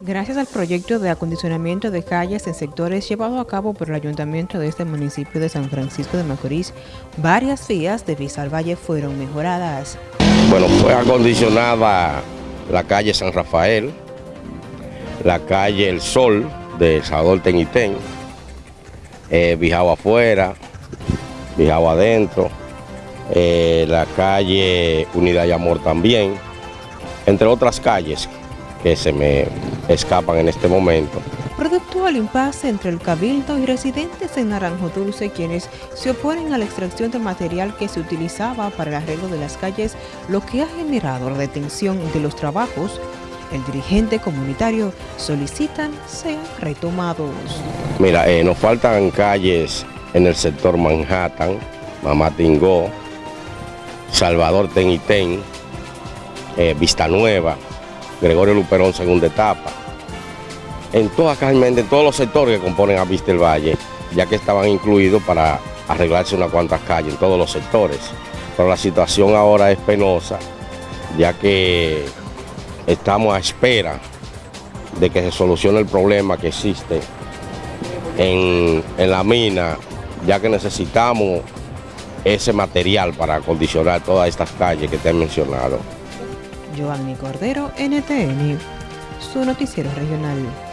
Gracias al proyecto de acondicionamiento de calles en sectores llevado a cabo por el ayuntamiento de este municipio de San Francisco de Macorís, varias vías de Valle fueron mejoradas. Bueno, fue acondicionada la calle San Rafael, la calle El Sol de Salvador Tenitén, eh, afuera, Bijao adentro, eh, la calle Unidad y Amor también, entre otras calles que se me escapan en este momento. Producto al impasse entre el Cabildo y residentes en Naranjo Dulce, quienes se oponen a la extracción del material que se utilizaba para el arreglo de las calles, lo que ha generado la detención de los trabajos, el dirigente comunitario solicitan sean retomados. Mira, eh, nos faltan calles en el sector Manhattan, Mamatingó, Salvador Tenitén, eh, Vista Nueva, Gregorio Luperón, segunda etapa. En todas, en todos los sectores que componen a Vista el Valle, ya que estaban incluidos para arreglarse unas cuantas calles en todos los sectores. Pero la situación ahora es penosa, ya que estamos a espera de que se solucione el problema que existe en, en la mina, ya que necesitamos ese material para acondicionar todas estas calles que te he mencionado. Giovanni Cordero, NTN, su noticiero regional.